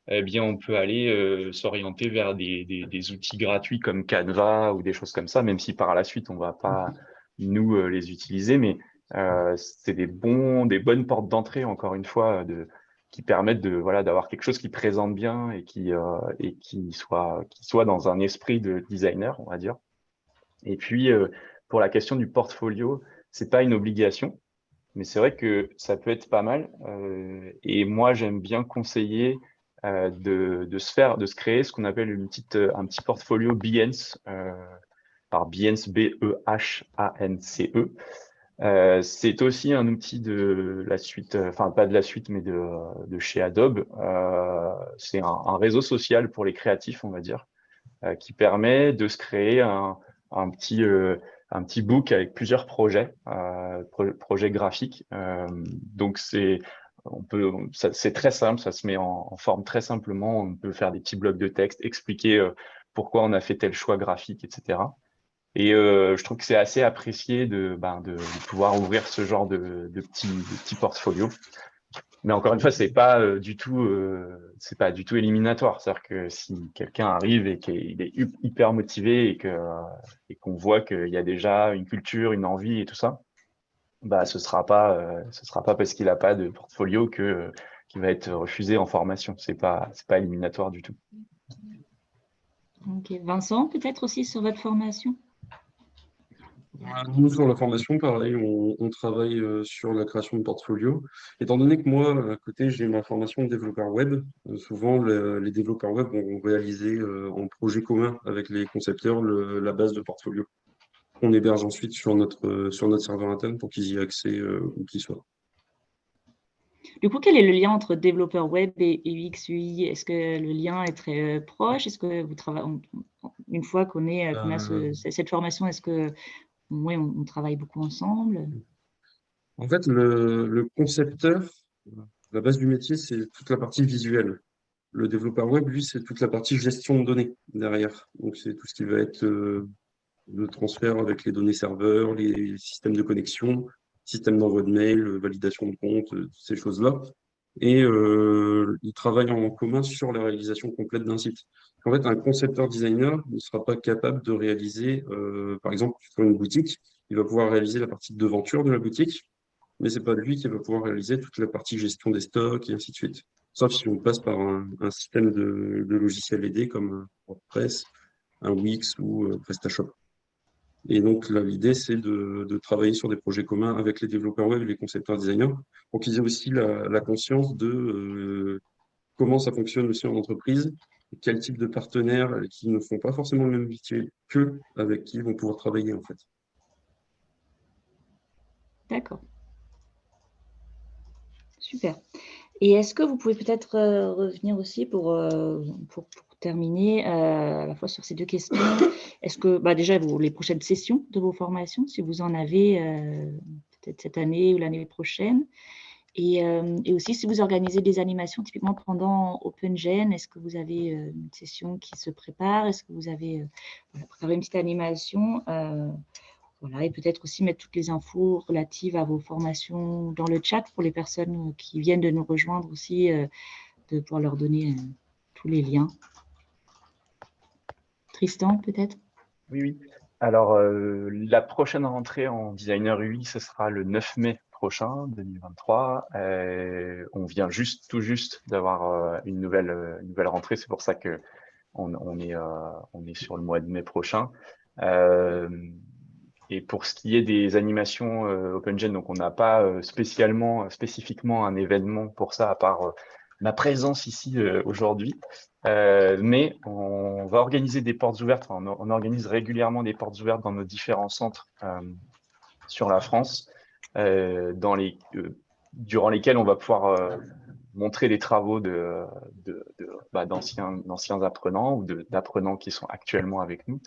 eh bien, on peut aller euh, s'orienter vers des, outils gratuits comme Canva ou des choses comme ça, même si par la suite, on va pas, nous, euh, les utiliser. Mais c'est des, bons, des bonnes portes d'entrée, encore une fois, qui permettent de voilà d'avoir quelque chose qui présente bien et qui et soit qui soit dans un esprit de designer on va dire et puis, euh, pour la question du portfolio, c'est pas une obligation, mais c'est vrai que ça peut être pas mal. Euh, et moi, j'aime bien conseiller euh, de, se faire, de se créer ce qu'on appelle une petite, un petit portfolio Behance, par Behance, B-E-H-A-N-C-E. c'est aussi un outil de la suite, enfin pas de la suite, mais de, chez Adobe. c'est un, un, réseau social pour les créatifs, on va dire, qui permet de se créer un, un petit, euh, un petit book avec plusieurs projets, euh, projets graphiques. Euh, donc, c'est on peut, c'est très simple, ça se met en, forme très simplement. On peut faire des petits blocs de texte, expliquer pourquoi on a fait tel choix graphique, etc. Et je trouve que c'est assez apprécié de, ben, de, pouvoir ouvrir ce genre de, de petits, de petits portfolios. Mais encore une fois, c'est pas euh, du tout, euh, c'est pas du tout éliminatoire. C'est-à-dire que si quelqu'un arrive et qu'il est hyper motivé et que et qu'on voit qu'il y a déjà une culture, une envie et tout ça, bah ce sera pas, euh, ce sera pas parce qu'il n'a pas de portfolio que qu'il va être refusé en formation. C'est pas, c'est pas éliminatoire du tout. Ok, Vincent, peut-être aussi sur votre formation? Nous, sur la formation, pareil, on, travaille euh, sur la création de portfolio. Étant donné que moi, à côté, j'ai ma formation de développeur web, euh, souvent les développeurs web vont réaliser euh, en projet commun avec les concepteurs la base de portfolio. On héberge ensuite sur notre, sur notre serveur interne pour qu'ils y aient accès où qu'ils soient. Du coup, quel est le lien entre développeur web et UX, UI Est-ce que le lien est très proche? Est-ce que vous travaillez, une fois qu'on a cette formation, est-ce que oui, on, travaille beaucoup ensemble. En fait, le, concepteur, la base du métier, c'est toute la partie visuelle. Le développeur web, lui, c'est toute la partie gestion de données derrière. Donc, c'est tout ce qui va être euh, le transfert avec les données serveurs, les systèmes de connexion, système d'envoi de mail, validation de compte, euh, ces choses-là. Et euh, ils travaillent en commun sur la réalisation complète d'un site. En fait, un concepteur designer ne sera pas capable de réaliser, euh, par exemple, sur une boutique, il va pouvoir réaliser la partie de devanture de la boutique, mais ce n'est pas lui qui va pouvoir réaliser toute la partie gestion des stocks et ainsi de suite. sauf si on passe par un, système de, de, logiciel aidé comme WordPress, un Wix ou PrestaShop. Et donc, l'idée, c'est de, travailler sur des projets communs avec les développeurs web et les concepteurs designers pour qu'ils aient aussi la, conscience de euh, comment ça fonctionne aussi en entreprise, quel type de partenaires qui ne font pas forcément le même métier qu'eux, avec qui ils vont pouvoir travailler, en fait. D'accord. Super. Et est-ce que vous pouvez peut-être euh, revenir aussi pour, euh, pour, terminer euh, à la fois sur ces deux questions. (coughs) Est-ce que bah déjà vous, les prochaines sessions de vos formations, si vous en avez peut-être cette année ou l'année prochaine. Et, et, aussi si vous organisez des animations typiquement pendant OpenGen, est-ce que vous avez une session qui se prépare? Est-ce que vous avez préparé une petite animation? Voilà, et peut-être aussi mettre toutes les infos relatives à vos formations dans le chat pour les personnes qui viennent de nous rejoindre aussi, euh, de pouvoir leur donner euh, tous les liens. Tristan, peut-être? Oui, oui. Alors, euh, la prochaine rentrée en designer UI, ce sera le 9 mai prochain, 2023. on vient juste, tout juste d'avoir une, nouvelle, nouvelle rentrée. C'est pour ça qu'on on est, on est sur le mois de mai prochain. Et pour ce qui est des animations euh, OpenGen, donc on n'a pas euh, spécialement, spécifiquement un événement pour ça, à part euh, ma présence ici aujourd'hui. mais on va organiser des portes ouvertes, on, organise régulièrement des portes ouvertes dans nos différents centres sur la France, les, durant lesquels on va pouvoir montrer des travaux bah, d'anciens apprenants ou d'apprenants qui sont actuellement avec nous.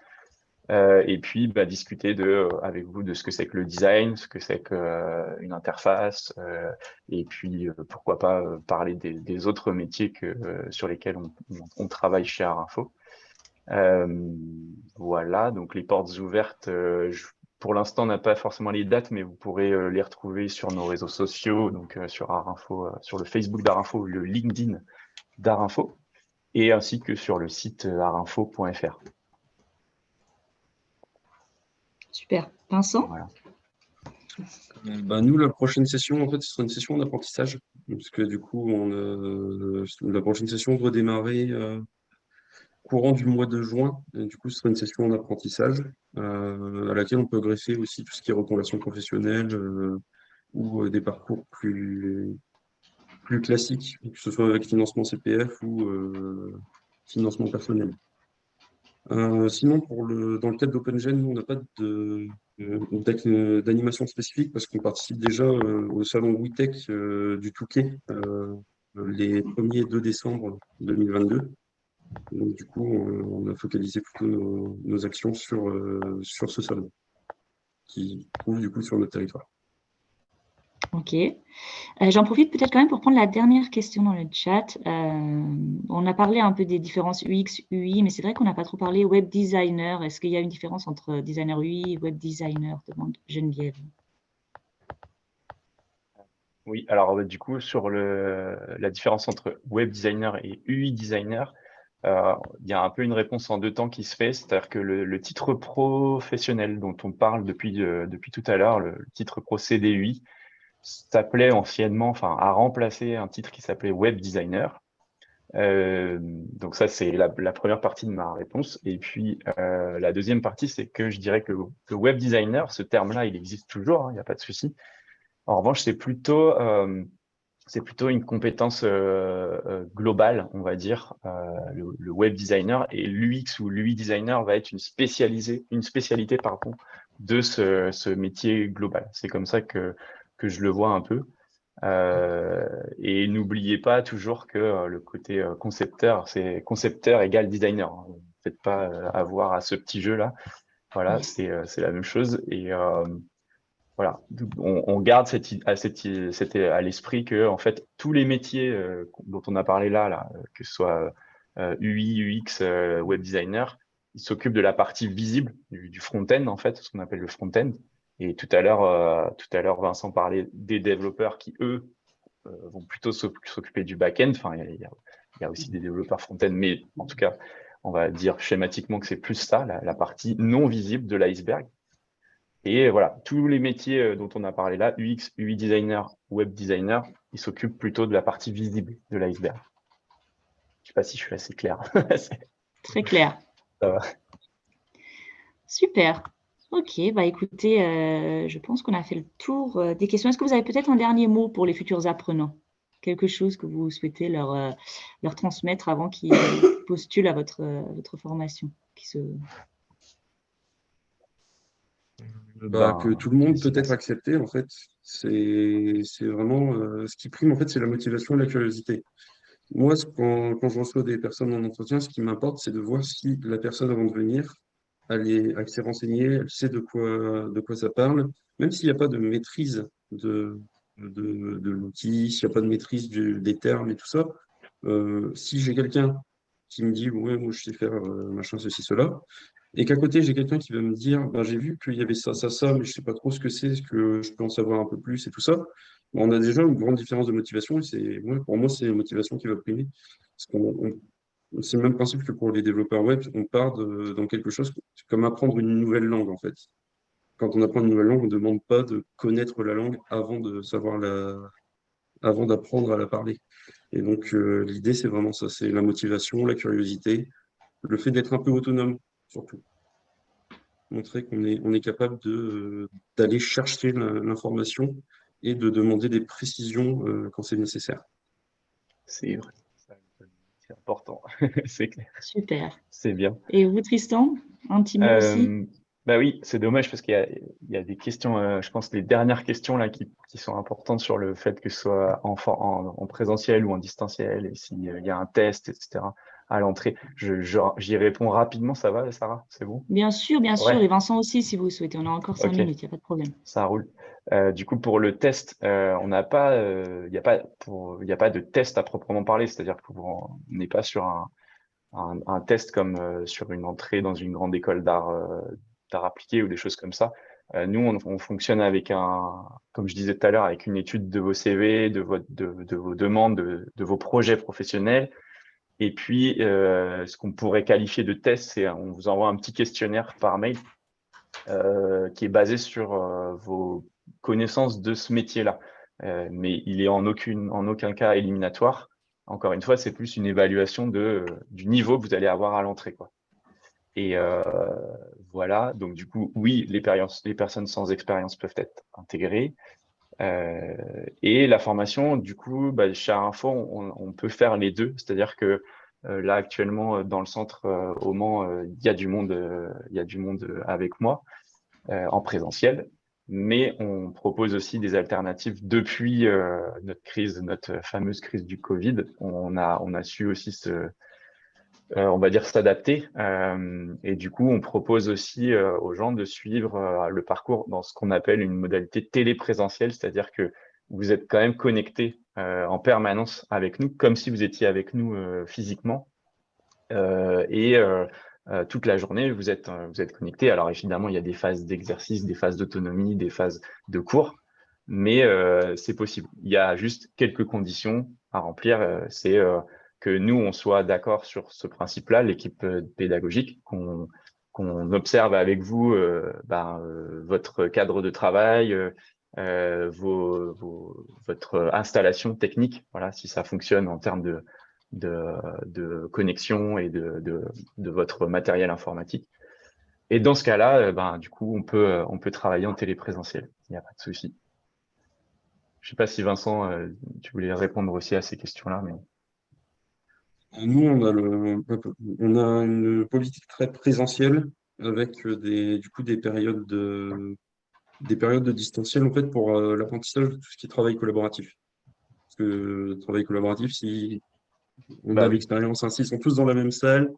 Euh, et puis bah, discuter de, euh, avec vous de ce que c'est que le design, ce que c'est qu'une euh, interface, et puis pourquoi pas parler des, autres métiers que, sur lesquels on, travaille chez Arinfo. voilà, donc les portes ouvertes, pour l'instant on n'a pas forcément les dates, mais vous pourrez les retrouver sur nos réseaux sociaux, donc sur Arinfo, sur le Facebook d'Arinfo, le LinkedIn d'Arinfo, et ainsi que sur le site arinfo.fr. Super. Vincent euh, bah, Nous, la prochaine session, en fait, ce sera une session d'apprentissage. Parce que du coup, on, la prochaine session doit démarrer euh, courant du mois de juin. du coup, ce sera une session d'apprentissage euh, à laquelle on peut greffer aussi tout ce qui est reconversion professionnelle ou des parcours plus, plus classiques, que ce soit avec financement CPF ou financement personnel. Euh, sinon, pour le, dans le cadre d'OpenGen, on n'a pas d'animation spécifique parce qu'on participe déjà euh, au salon WeTech euh, du Touquet les 1er et 2 décembre 2022. Donc, du coup, on, a focalisé plutôt nos, actions sur, sur ce salon qui trouve du coup sur notre territoire. Ok. Euh, j'en profite peut-être quand même pour prendre la dernière question dans le chat. Euh, on a parlé un peu des différences UX, UI, mais c'est vrai qu'on n'a pas trop parlé web designer. Est-ce qu'il y a une différence entre designer UI et web designer demande Geneviève. Oui, alors du coup, sur le, la différence entre web designer et UI designer, euh, il y a un peu une réponse en deux temps qui se fait, c'est-à-dire que le, titre professionnel dont on parle depuis, depuis tout à l'heure, le, titre pro CDUI, s'appelait anciennement, enfin, a remplacé un titre qui s'appelait Web Designer. Euh, donc ça, c'est la, première partie de ma réponse. Et puis, euh, la deuxième partie, c'est que je dirais que le, web designer, ce terme-là, il existe toujours, hein, il n'y a pas de souci. En revanche, c'est plutôt, euh, plutôt une compétence globale, on va dire, le, web designer. Et l'UX ou l'UI designer va être une, spécialisée, une spécialité pardon, de ce, ce métier global. C'est comme ça que que je le vois un peu. Euh, et n'oubliez pas toujours que euh, le côté euh, concepteur, c'est concepteur égale designer. Hein. Faites pas avoir à ce petit jeu-là. Voilà, c'est la même chose. Et voilà, on, garde cette, à, cette, à l'esprit que en fait tous les métiers dont on a parlé là, là que ce soit UI, UX, web designer, ils s'occupent de la partie visible du, du front-end en fait, ce qu'on appelle le front-end. Et tout à l'heure, euh, tout à l'heure, Vincent parlait des développeurs qui, eux, euh, vont plutôt s'occuper du back-end. Enfin, il y, a, aussi des développeurs front-end, mais en tout cas, on va dire schématiquement que c'est plus ça, la, partie non visible de l'iceberg. Et voilà, tous les métiers dont on a parlé là, UX, UI designer, web designer, ils s'occupent plutôt de la partie visible de l'iceberg. Je ne sais pas si je suis assez clair. (laughs) Très clair. Ça va. Super. Ok, bah écoutez, euh, je pense qu'on a fait le tour euh, des questions. Est-ce que vous avez peut-être un dernier mot pour les futurs apprenants? Quelque chose que vous souhaitez leur, euh, leur transmettre avant qu'ils (coughs) postulent à votre, votre formation qui se... Bah, que tout le monde peut être accepté, en fait. C'est vraiment ce qui prime, en fait, c'est la motivation et la curiosité. Moi, quand, quand je reçois des personnes en entretien, ce qui m'importe, c'est de voir si la personne, avant de venir, elle, s'est renseignée, elle sait de quoi, de quoi ça parle, même s'il n'y a pas de maîtrise de, de, l'outil, s'il n'y a pas de maîtrise des termes et tout ça. Euh, si j'ai quelqu'un qui me dit, ouais, moi je sais faire euh, machin, ceci, cela, et qu'à côté j'ai quelqu'un qui va me dire, ben, j'ai vu qu'il y avait ça, ça, ça, mais je ne sais pas trop ce que c'est, est-ce que je peux en savoir un peu plus et tout ça, on a déjà une grande différence de motivation, et c'est, pour moi, c'est la motivation qui va primer. C'est le même principe que pour les développeurs web, on part dans quelque chose comme apprendre une nouvelle langue en fait. Quand on apprend une nouvelle langue, on ne demande pas de connaître la langue avant de savoir la, avant d'apprendre à la parler. Et donc euh, l'idée c'est vraiment ça, c'est la motivation, la curiosité, le fait d'être un peu autonome surtout. Montrer qu'on est, on est capable d'aller chercher l'information et de demander des précisions euh, quand c'est nécessaire. C'est vrai c'est important, (laughs) c'est clair. Super. C'est bien. Et vous, Tristan, un petit mot aussi bah oui, c'est dommage parce qu'il y, a des questions, euh, je pense les dernières questions là qui, sont importantes sur le fait que ce soit en, en, présentiel ou en distanciel et s'il y a un test, etc. à l'entrée. J'y réponds rapidement, ça va Sarah? C'est bon? Bien sûr, bien sûr. Et Vincent aussi si vous souhaitez. On a encore cinq minutes, il n'y a pas de problème. Ça roule. Euh, du coup, pour le test, euh, on n'a pas, il euh, n'y a pas, pour, a pas de test à proprement parler. C'est-à-dire qu'on n'est pas sur un, un, un test comme sur une entrée dans une grande école d'art, d'art appliqué ou des choses comme ça. nous, on, on, fonctionne avec un, comme je disais tout à l'heure, avec une étude de vos CV, de, votre, de, de vos demandes, de, de, vos projets professionnels. Et puis, ce qu'on pourrait qualifier de test, c'est on vous envoie un petit questionnaire par mail euh, qui est basé sur euh, vos connaissances de ce métier-là. Euh, mais il est en, en aucun cas éliminatoire. Encore une fois, c'est plus une évaluation de, du niveau que vous allez avoir à l'entrée. Et voilà, donc du coup, oui, les personnes sans expérience peuvent être intégrées. Euh, et la formation, du coup, bah, chez Info, on, peut faire les deux. C'est-à-dire que euh, là, actuellement, dans le centre au Mans, il y a du monde, il y a du monde avec moi en présentiel mais on propose aussi des alternatives depuis euh, notre crise, notre fameuse crise du Covid. On a, on a su aussi se, euh, on va dire s'adapter. Euh, et du coup, on propose aussi aux gens de suivre le parcours dans ce qu'on appelle une modalité téléprésentielle, c'est-à-dire que vous êtes quand même connecté en permanence avec nous, comme si vous étiez avec nous physiquement. et euh, toute la journée, vous êtes, euh, vous connecté. Alors évidemment, il y a des phases d'exercice, des phases d'autonomie, des phases de cours, mais euh, c'est possible. Il y a juste quelques conditions à remplir. Que nous, on soit d'accord sur ce principe-là, l'équipe pédagogique, qu'on observe avec vous ben, votre cadre de travail, vos, vos, votre installation technique, voilà, si ça fonctionne en termes de, de, de connexion et de, de, de, votre matériel informatique. Et dans ce cas-là, euh, ben, du coup, on peut, euh, on peut travailler en téléprésentiel. Il n'y a pas de souci. Je ne sais pas si Vincent, euh, tu voulais répondre aussi à ces questions-là. Mais... Nous, on a, le, on a une politique très présentielle avec des, du coup, des périodes de, des périodes de distanciel en fait, pour l'apprentissage de tout ce qui est travail collaboratif. Parce que le travail collaboratif, si on bah a l'expérience ainsi, ils sont tous dans la même salle.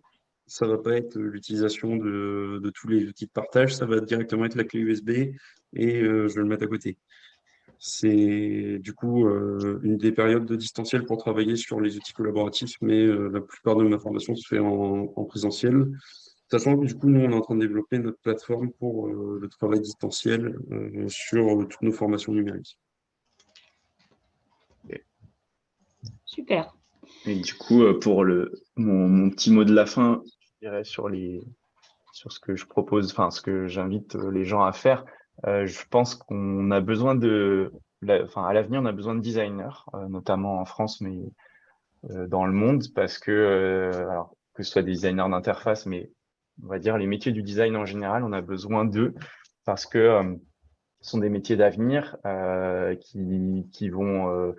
Ça ne va pas être l'utilisation de, tous les outils de partage, ça va directement être la clé USB et euh, je vais le mettre à côté. C'est du coup euh, une des périodes de distanciel pour travailler sur les outils collaboratifs, mais euh, la plupart de ma formation se fait en, présentiel. Sachant que du coup, nous, on est en train de développer notre plateforme pour le travail distanciel sur toutes nos formations numériques. Super. Et du coup, euh, pour le, mon, petit mot de la fin, je dirais sur, les, sur ce que je propose, enfin, ce que j'invite euh, les gens à faire, je pense qu'on a besoin de, enfin, à l'avenir, on a besoin de designers, notamment en France, mais dans le monde, parce que, alors, que ce soit des designers d'interface, mais on va dire les métiers du design en général, on a besoin d'eux parce que ce sont des métiers d'avenir qui, qui, vont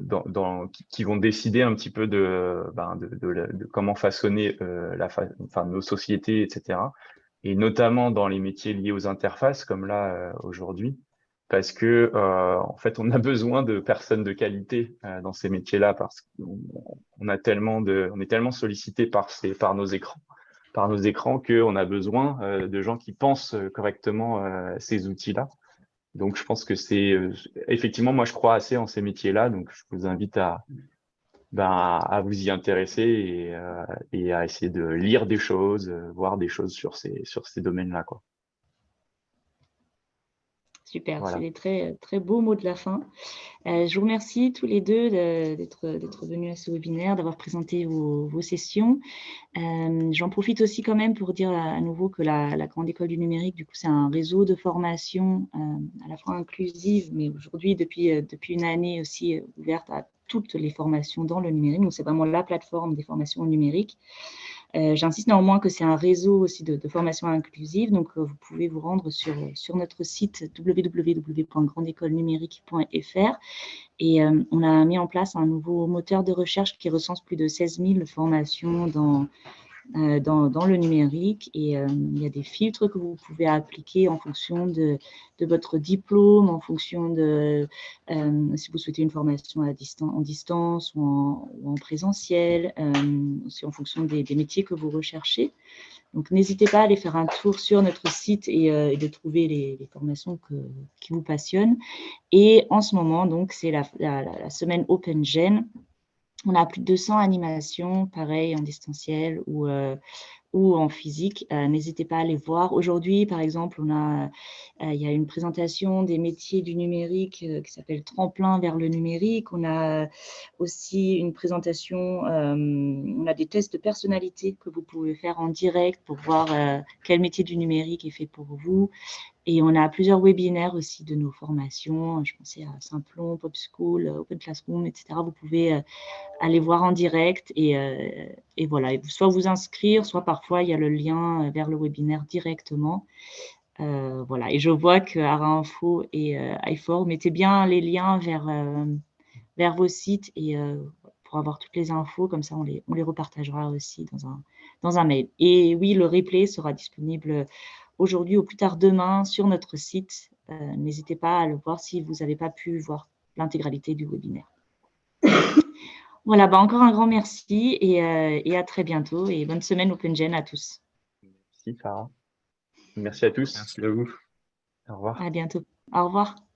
dans, dans, qui, vont décider un petit peu de, ben, de, de, comment façonner euh, la enfin, nos sociétés, etc. Et notamment dans les métiers liés aux interfaces, comme là euh, aujourd'hui, parce que euh, en fait, on a (laughs) besoin de personnes de qualité euh, dans ces métiers-là, parce qu'on a tellement de, on est tellement sollicité par ces, par nos écrans, par nos écrans, qu'on a besoin de gens qui pensent correctement ces outils-là. Donc, je pense que c'est euh, effectivement, moi, je crois assez en ces métiers-là. Donc, je vous invite à, ben, à vous y intéresser et, euh, et, à essayer de lire des choses, euh, voir des choses sur ces, sur ces domaines-là. Quoi. Super, c'est des très, très beaux mots de la fin. Euh, je vous remercie tous les deux d'être venus à ce webinaire, d'avoir présenté vos, vos sessions. Euh, J'en profite aussi quand même pour dire à, nouveau que la, la, Grande École du Numérique, du coup, c'est un réseau de formation euh, à la fois inclusive, mais aujourd'hui, depuis, depuis une année aussi ouverte à toutes les formations dans le numérique. Donc, c'est vraiment la plateforme des formations numériques. Euh, J'insiste néanmoins que c'est un réseau aussi de, de, formation inclusive, donc euh, vous pouvez vous rendre sur, sur notre site www.grandécolenumérique.fr et euh, on a mis en place un nouveau moteur de recherche qui recense plus de 16 000 formations dans, euh, dans, dans, le numérique et euh, il y a des filtres que vous pouvez appliquer en fonction de, votre diplôme, en fonction de euh, si vous souhaitez une formation à distance, en distance ou en, présentiel, aussi en fonction des, métiers que vous recherchez. Donc, n'hésitez pas à aller faire un tour sur notre site et, de trouver les, formations qui vous passionnent. Et en ce moment, donc, c'est la, la, la, semaine OpenGen on a plus de 200 animations, pareil, en distanciel ou, euh, en physique. Euh, N'hésitez pas à les voir. Aujourd'hui, par exemple, on a, euh, il y a une présentation des métiers du numérique qui s'appelle Tremplin vers le numérique. On a aussi une présentation, on a des tests de personnalité que vous pouvez faire en direct pour voir quel métier du numérique est fait pour vous. Et on a plusieurs webinaires aussi de nos formations. Je pensais à Simplon, Pop School, Open Classroom, etc. Vous pouvez euh, aller voir en direct et, euh, voilà, soit vous inscrire, soit parfois il y a le lien euh, vers le webinaire directement. Euh, voilà, et je vois que Ara Info et euh, iFor mettez bien les liens vers, vers vos sites et pour avoir toutes les infos, comme ça on les, on les repartagera aussi dans un, dans un mail. Et oui, le replay sera disponible aujourd'hui ou plus tard demain sur notre site. Euh, N'hésitez pas à le voir si vous n'avez pas pu voir l'intégralité du webinaire. (coughs) voilà, bah encore un grand merci et, euh, et, à très bientôt et bonne semaine OpenGen à tous. Merci Farah. Merci à tous. Merci à vous. Au revoir. À bientôt. Au revoir.